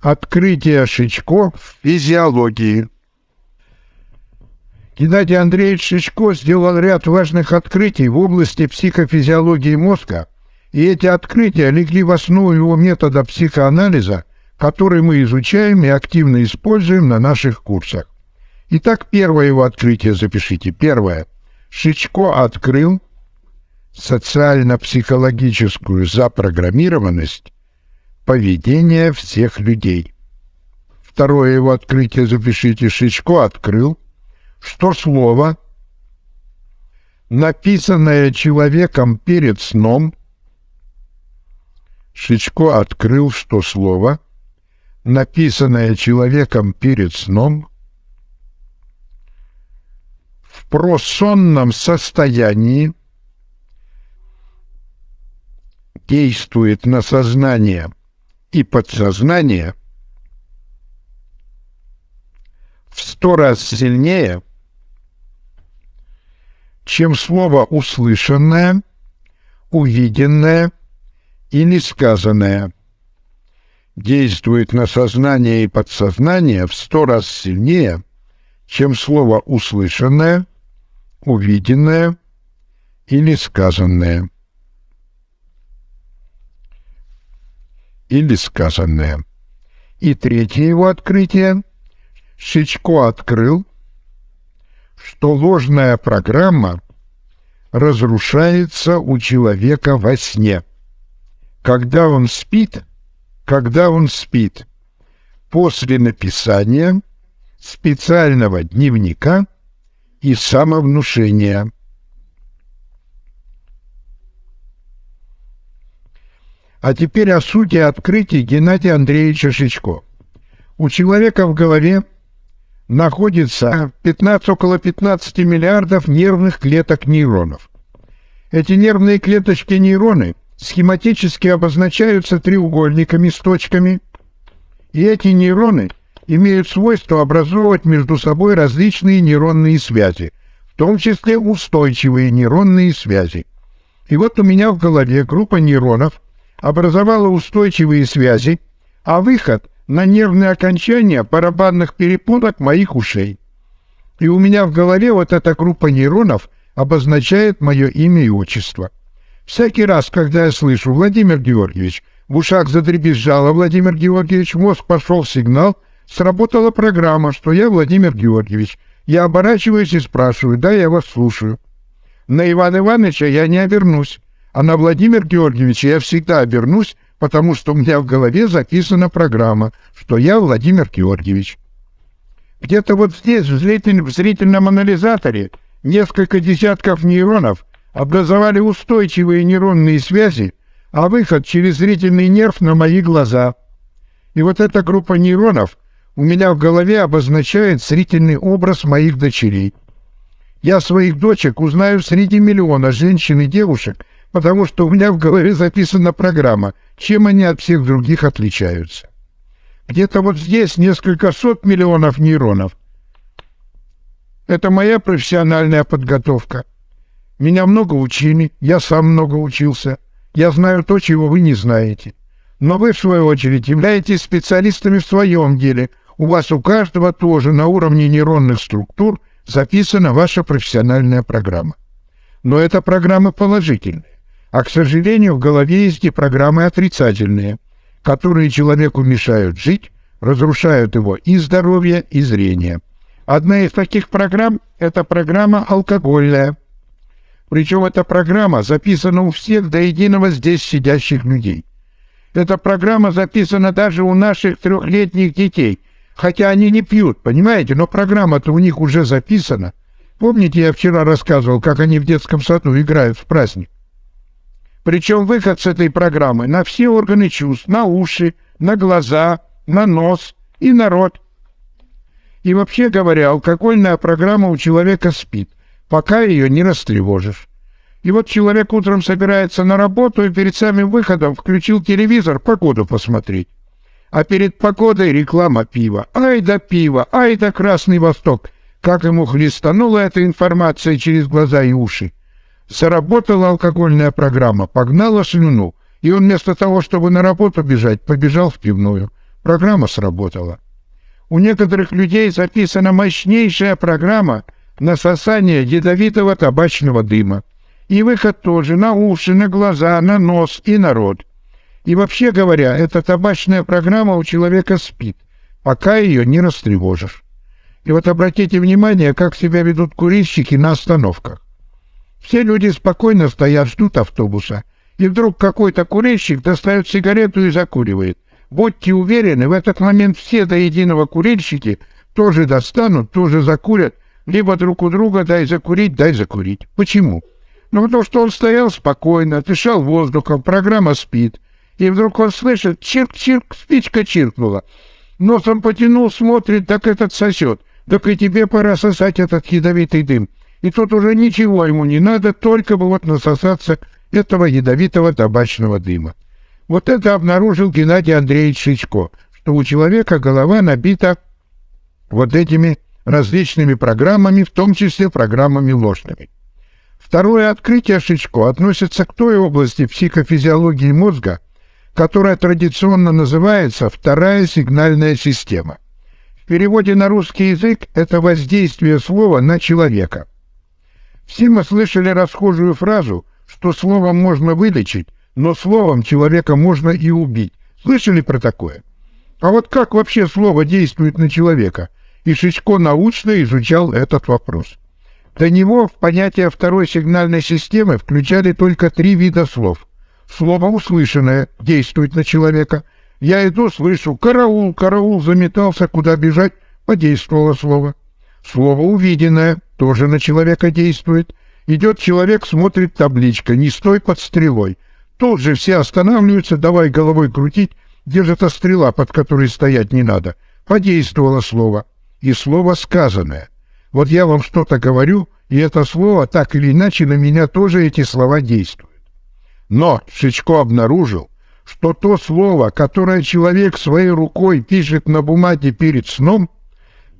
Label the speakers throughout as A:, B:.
A: Открытие Шичко в физиологии. Геннадий Андреевич Шичко сделал ряд важных открытий в области психофизиологии мозга, и эти открытия легли в основу его метода психоанализа, который мы изучаем и активно используем на наших курсах. Итак, первое его открытие запишите. Первое. Шичко открыл социально-психологическую запрограммированность поведения всех людей. Второе его открытие запишите. Шичко открыл, что слово, написанное человеком перед сном, Шичко открыл, что слово, написанное человеком перед сном, в просонном состоянии действует на сознание и подсознание в сто раз сильнее, чем слово услышанное, увиденное или сказанное. Действует на сознание и подсознание в сто раз сильнее, чем слово услышанное, увиденное или сказанное. Или сказанное. И третье его открытие. Шичко открыл, что ложная программа разрушается у человека во сне. Когда он спит, когда он спит, после написания специального дневника и самовнушения – А теперь о сути открытий Геннадия Андреевича Шичко. У человека в голове находится 15, около 15 миллиардов нервных клеток нейронов. Эти нервные клеточки нейроны схематически обозначаются треугольниками с точками, и эти нейроны имеют свойство образовывать между собой различные нейронные связи, в том числе устойчивые нейронные связи. И вот у меня в голове группа нейронов – образовала устойчивые связи, а выход на нервные окончания барабанных перепонок моих ушей. И у меня в голове вот эта группа нейронов обозначает мое имя и отчество. Всякий раз, когда я слышу «Владимир Георгиевич», в ушах задребезжало «Владимир Георгиевич», мозг пошел сигнал, сработала программа, что я Владимир Георгиевич. Я оборачиваюсь и спрашиваю, да, я вас слушаю. На Ивана Ивановича я не обернусь. А на Владимир Георгиевича я всегда обернусь, потому что у меня в голове записана программа, что я Владимир Георгиевич. Где-то вот здесь, в, зритель, в зрительном анализаторе, несколько десятков нейронов образовали устойчивые нейронные связи, а выход через зрительный нерв на мои глаза. И вот эта группа нейронов у меня в голове обозначает зрительный образ моих дочерей. Я своих дочек узнаю среди миллиона женщин и девушек, потому что у меня в голове записана программа, чем они от всех других отличаются. Где-то вот здесь несколько сот миллионов нейронов. Это моя профессиональная подготовка. Меня много учили, я сам много учился. Я знаю то, чего вы не знаете. Но вы, в свою очередь, являетесь специалистами в своем деле. У вас у каждого тоже на уровне нейронных структур записана ваша профессиональная программа. Но эта программа положительная. А, к сожалению, в голове есть и программы отрицательные, которые человеку мешают жить, разрушают его и здоровье, и зрение. Одна из таких программ – это программа алкогольная. Причем эта программа записана у всех до единого здесь сидящих людей. Эта программа записана даже у наших трехлетних детей, хотя они не пьют, понимаете, но программа-то у них уже записана. Помните, я вчера рассказывал, как они в детском саду играют в праздник? Причем выход с этой программы на все органы чувств, на уши, на глаза, на нос и на рот. И вообще говоря, алкогольная программа у человека спит, пока ее не растревожишь. И вот человек утром собирается на работу и перед самым выходом включил телевизор погоду посмотреть. А перед погодой реклама пива. Ай да пиво, ай да Красный Восток. Как ему хлестанула эта информация через глаза и уши. Заработала алкогольная программа, погнала слюну, и он вместо того, чтобы на работу бежать, побежал в пивную. Программа сработала. У некоторых людей записана мощнейшая программа насосания ядовитого табачного дыма. И выход тоже на уши, на глаза, на нос и на рот. И вообще говоря, эта табачная программа у человека спит, пока ее не растревожишь. И вот обратите внимание, как себя ведут курильщики на остановках. Все люди спокойно стоят, ждут автобуса, и вдруг какой-то курильщик достает сигарету и закуривает. Будьте уверены, в этот момент все до единого курильщики тоже достанут, тоже закурят, либо друг у друга дай закурить, дай закурить. Почему? Ну, потому что он стоял спокойно, дышал воздухом, программа спит. И вдруг он слышит, чирк-чирк, спичка чиркнула. Носом потянул, смотрит, так этот сосет. Так и тебе пора сосать этот ядовитый дым. И тут уже ничего ему не надо, только бы вот насосаться этого ядовитого табачного дыма. Вот это обнаружил Геннадий Андреевич Шичко, что у человека голова набита вот этими различными программами, в том числе программами ложными. Второе открытие Шичко относится к той области психофизиологии мозга, которая традиционно называется «вторая сигнальная система». В переводе на русский язык это воздействие слова на человека. Все мы слышали расхожую фразу, что словом можно вылечить, но словом человека можно и убить. Слышали про такое? А вот как вообще слово действует на человека? И Шичко научно изучал этот вопрос. До него в понятие второй сигнальной системы включали только три вида слов. Слово услышанное действует на человека. Я иду, слышу «караул», «караул», заметался, куда бежать, подействовало слово. Слово увиденное тоже на человека действует. Идет человек, смотрит табличка «Не стой под стрелой». Тут же все останавливаются, давай головой крутить, где же стрела, под которой стоять не надо. Подействовало слово. И слово сказанное. Вот я вам что-то говорю, и это слово так или иначе на меня тоже эти слова действуют. Но Шичко обнаружил, что то слово, которое человек своей рукой пишет на бумаге перед сном,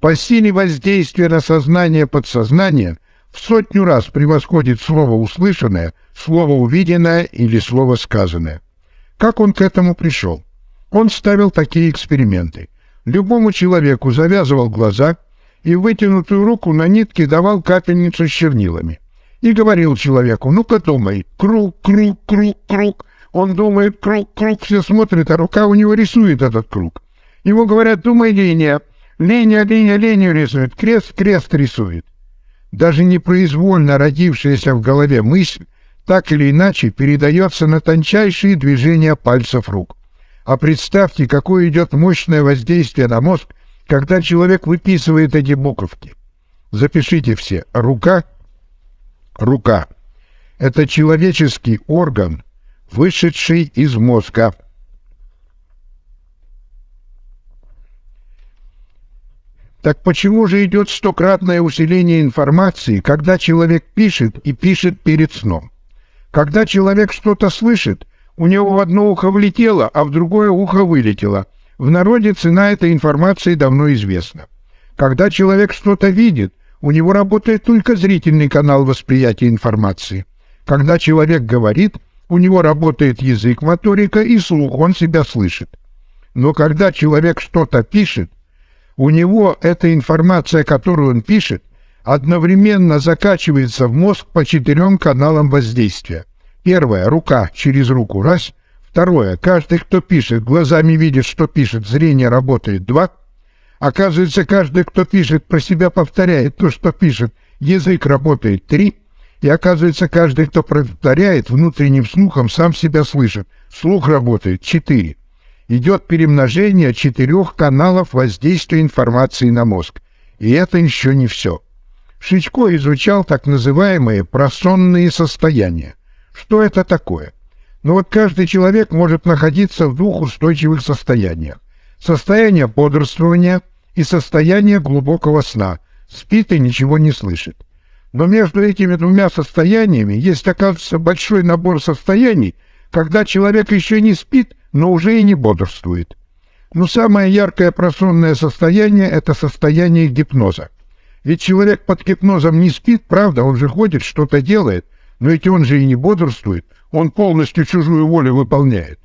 A: по силе воздействия на сознание подсознания в сотню раз превосходит слово услышанное, слово увиденное или слово сказанное. Как он к этому пришел? Он ставил такие эксперименты. Любому человеку завязывал глаза и вытянутую руку на нитке давал капельницу с чернилами. И говорил человеку, ну-ка думай, круг, круг, круг, круг. Он думает, круг, круг, все смотрят, а рука у него рисует этот круг. Ему говорят, думай линия. Линия, линия, линию рисует, крест, крест рисует. Даже непроизвольно родившаяся в голове мысль так или иначе передается на тончайшие движения пальцев рук. А представьте, какое идет мощное воздействие на мозг, когда человек выписывает эти буковки. Запишите все. Рука, рука. Это человеческий орган, вышедший из мозга. Так почему же идет стократное усиление информации, когда человек пишет и пишет перед сном? Когда человек что-то слышит, у него в одно ухо влетело, а в другое ухо вылетело. В народе цена этой информации давно известна. Когда человек что-то видит, у него работает только зрительный канал восприятия информации. Когда человек говорит, у него работает язык, моторика и слух, он себя слышит. Но когда человек что-то пишет, у него эта информация, которую он пишет, одновременно закачивается в мозг по четырем каналам воздействия. Первое – рука через руку, раз. Второе – каждый, кто пишет, глазами видит, что пишет, зрение работает, два. Оказывается, каждый, кто пишет, про себя повторяет то, что пишет, язык работает, три. И оказывается, каждый, кто повторяет, внутренним слухом сам себя слышит, слух работает, четыре идет перемножение четырех каналов воздействия информации на мозг. И это еще не все. Шичко изучал так называемые просонные состояния. Что это такое? Ну вот каждый человек может находиться в двух устойчивых состояниях. Состояние бодрствования и состояние глубокого сна. Спит и ничего не слышит. Но между этими двумя состояниями есть, оказывается, большой набор состояний, когда человек еще не спит, но уже и не бодрствует. Но самое яркое просонное состояние – это состояние гипноза. Ведь человек под гипнозом не спит, правда, он же ходит, что-то делает, но ведь он же и не бодрствует, он полностью чужую волю выполняет.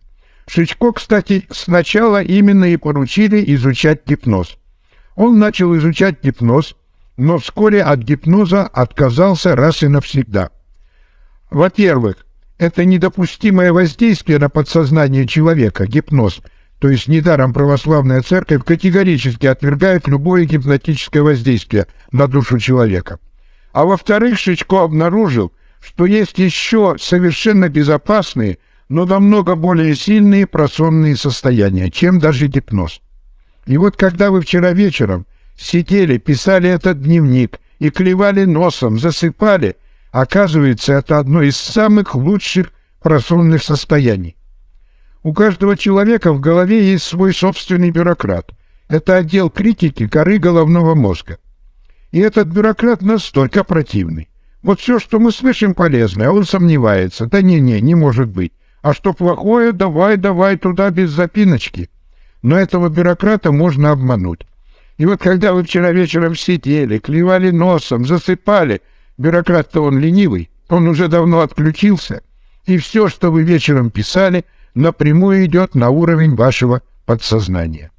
A: Шичко, кстати, сначала именно и поручили изучать гипноз. Он начал изучать гипноз, но вскоре от гипноза отказался раз и навсегда. Во-первых, это недопустимое воздействие на подсознание человека, гипноз, то есть недаром православная церковь категорически отвергает любое гипнотическое воздействие на душу человека. А во-вторых, Шичко обнаружил, что есть еще совершенно безопасные, но намного более сильные просонные состояния, чем даже гипноз. И вот когда вы вчера вечером сидели, писали этот дневник и клевали носом, засыпали, оказывается, это одно из самых лучших просонных состояний. У каждого человека в голове есть свой собственный бюрократ. Это отдел критики коры головного мозга. И этот бюрократ настолько противный. Вот все, что мы слышим полезное, он сомневается. Да не-не, не может быть. А что плохое, давай, давай туда без запиночки. Но этого бюрократа можно обмануть. И вот когда вы вчера вечером сидели, клевали носом, засыпали, бюрократ-то он ленивый, он уже давно отключился, и все, что вы вечером писали, напрямую идет на уровень вашего подсознания.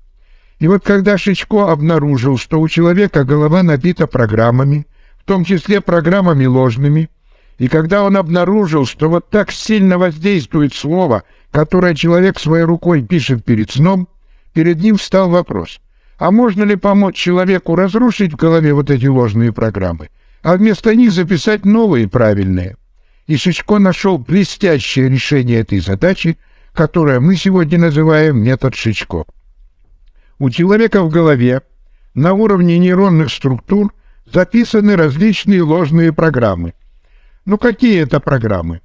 A: И вот когда Шичко обнаружил, что у человека голова набита программами, в том числе программами ложными, и когда он обнаружил, что вот так сильно воздействует слово, которое человек своей рукой пишет перед сном, перед ним встал вопрос, а можно ли помочь человеку разрушить в голове вот эти ложные программы, а вместо них записать новые правильные? И Шичко нашел блестящее решение этой задачи, которое мы сегодня называем метод Шичко. У человека в голове на уровне нейронных структур записаны различные ложные программы – ну какие это программы?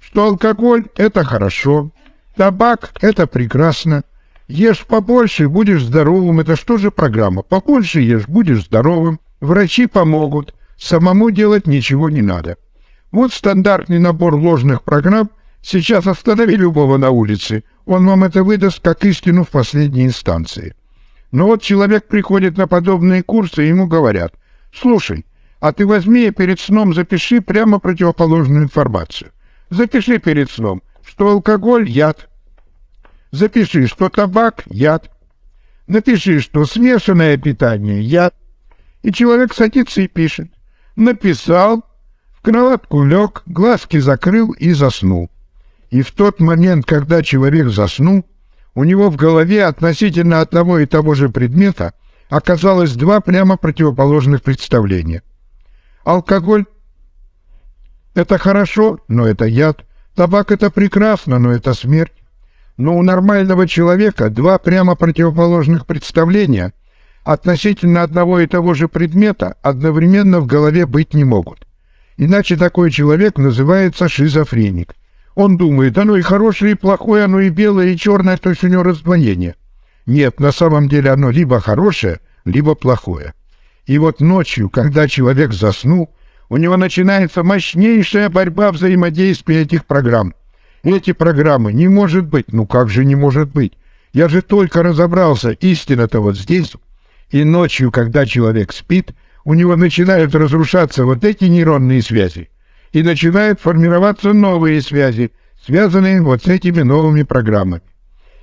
A: Что алкоголь – это хорошо, табак – это прекрасно, ешь побольше – будешь здоровым. Это что же программа? Побольше ешь – будешь здоровым, врачи помогут, самому делать ничего не надо. Вот стандартный набор ложных программ. Сейчас останови любого на улице, он вам это выдаст как истину в последней инстанции. Но вот человек приходит на подобные курсы, и ему говорят, «Слушай, а ты возьми и перед сном запиши прямо противоположную информацию. Запиши перед сном, что алкоголь – яд. Запиши, что табак – яд. Напиши, что смешанное питание – яд. И человек садится и пишет. Написал, в кроватку лег, глазки закрыл и заснул. И в тот момент, когда человек заснул, у него в голове относительно одного и того же предмета оказалось два прямо противоположных представления. Алкоголь – это хорошо, но это яд. Табак – это прекрасно, но это смерть. Но у нормального человека два прямо противоположных представления относительно одного и того же предмета одновременно в голове быть не могут. Иначе такой человек называется шизофреник. Он думает, оно и хорошее, и плохое, оно и белое, и черное, то есть у него раздвоение. Нет, на самом деле оно либо хорошее, либо плохое. И вот ночью, когда человек заснул, у него начинается мощнейшая борьба взаимодействия этих программ. Эти программы не может быть, ну как же не может быть? Я же только разобрался, истина-то вот здесь. И ночью, когда человек спит, у него начинают разрушаться вот эти нейронные связи, и начинают формироваться новые связи, связанные вот с этими новыми программами.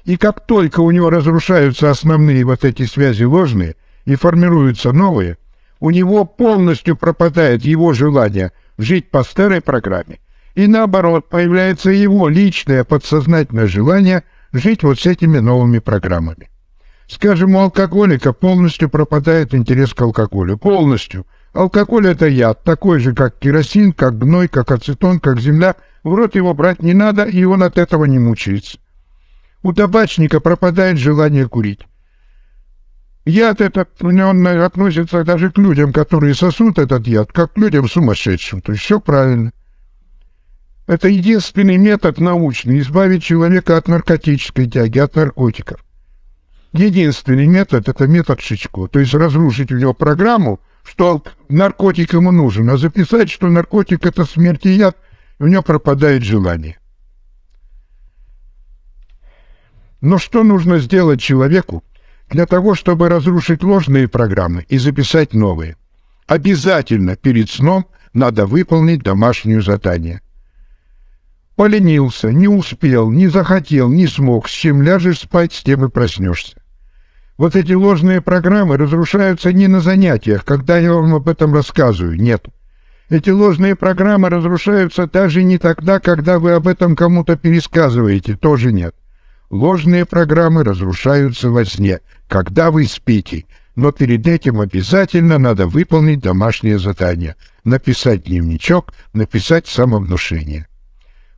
A: И как только у него разрушаются основные вот эти связи ложные – и формируются новые, у него полностью пропадает его желание жить по старой программе. И наоборот, появляется его личное подсознательное желание жить вот с этими новыми программами. Скажем, у алкоголика полностью пропадает интерес к алкоголю. Полностью. Алкоголь – это яд, такой же, как керосин, как гной, как ацетон, как земля. В рот его брать не надо, и он от этого не мучается. У табачника пропадает желание курить. Яд этот, он относится даже к людям, которые сосут этот яд, как к людям сумасшедшим. То есть все правильно. Это единственный метод научный избавить человека от наркотической тяги, от наркотиков. Единственный метод – это метод Шичко. То есть разрушить у него программу, что наркотик ему нужен, а записать, что наркотик – это смерть и яд, у него пропадает желание. Но что нужно сделать человеку, для того, чтобы разрушить ложные программы и записать новые. Обязательно перед сном надо выполнить домашнее задание. Поленился, не успел, не захотел, не смог. С чем ляжешь спать, с тем и проснешься. Вот эти ложные программы разрушаются не на занятиях, когда я вам об этом рассказываю, нет. Эти ложные программы разрушаются даже не тогда, когда вы об этом кому-то пересказываете, тоже нет. Ложные программы разрушаются во сне, когда вы спите, но перед этим обязательно надо выполнить домашнее задание, написать дневничок, написать самовнушение.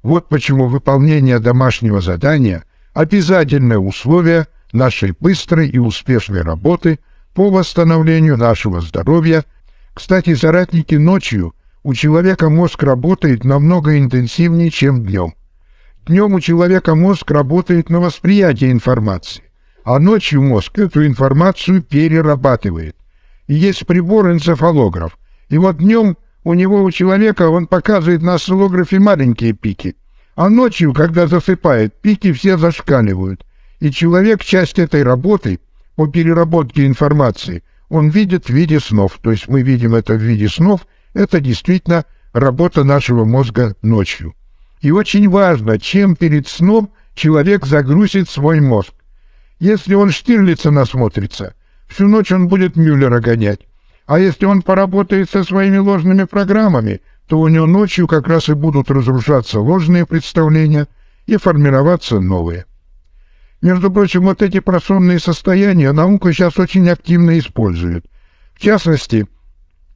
A: Вот почему выполнение домашнего задания – обязательное условие – нашей быстрой и успешной работы по восстановлению нашего здоровья. Кстати, соратники, ночью у человека мозг работает намного интенсивнее, чем днем. Днем у человека мозг работает на восприятие информации, а ночью мозг эту информацию перерабатывает. И есть прибор энцефалограф. И вот днем у него, у человека, он показывает на осциллографе маленькие пики, а ночью, когда засыпает, пики все зашкаливают. И человек часть этой работы по переработке информации он видит в виде снов. То есть мы видим это в виде снов. Это действительно работа нашего мозга ночью. И очень важно, чем перед сном человек загрузит свой мозг. Если он Штирлица насмотрится, всю ночь он будет Мюллера гонять. А если он поработает со своими ложными программами, то у него ночью как раз и будут разрушаться ложные представления и формироваться новые. Между прочим, вот эти просонные состояния наука сейчас очень активно использует. В частности,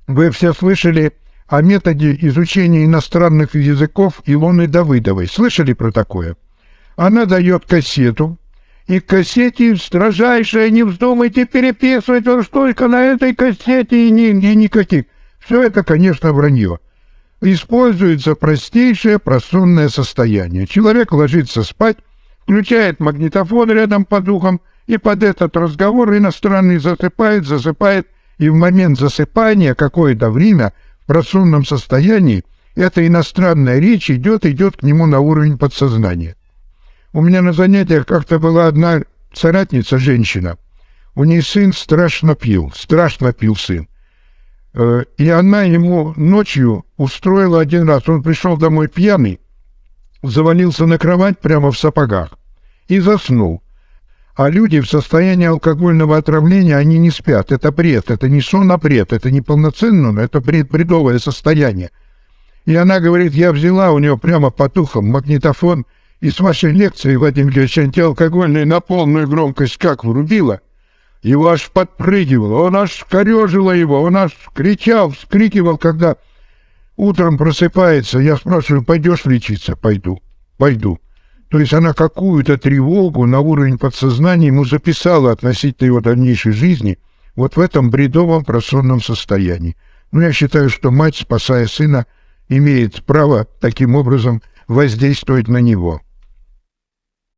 A: вы все слышали о методе изучения иностранных языков Илоны Давыдовой. Слышали про такое? Она дает кассету, и к кассете строжайшее, не вздумайте переписывать уж только на этой кассете и, ни, и никаких. Все это, конечно, вранье. Используется простейшее просонное состояние. Человек ложится спать, включает магнитофон рядом под ухом, и под этот разговор иностранный засыпает, засыпает, и в момент засыпания какое-то время в просунном состоянии эта иностранная речь идет, идет к нему на уровень подсознания. У меня на занятиях как-то была одна соратница, женщина. У нее сын страшно пил, страшно пил сын. Э, и она ему ночью устроила один раз, он пришел домой пьяный, завалился на кровать прямо в сапогах и заснул. А люди в состоянии алкогольного отравления, они не спят. Это бред, это не сон, а бред. Это не полноценно, но это бред, бредовое состояние. И она говорит, я взяла у нее прямо по тухам магнитофон, и с вашей лекцией, Вадим Ильич, антиалкогольной на полную громкость как врубила. Его аж подпрыгивало, он аж корежило его, он аж кричал, вскрикивал, когда утром просыпается. Я спрашиваю, пойдешь лечиться? Пойду, пойду. То есть она какую-то тревогу на уровень подсознания ему записала относительно его дальнейшей жизни вот в этом бредовом просонном состоянии. Но ну, я считаю, что мать, спасая сына, имеет право таким образом воздействовать на него.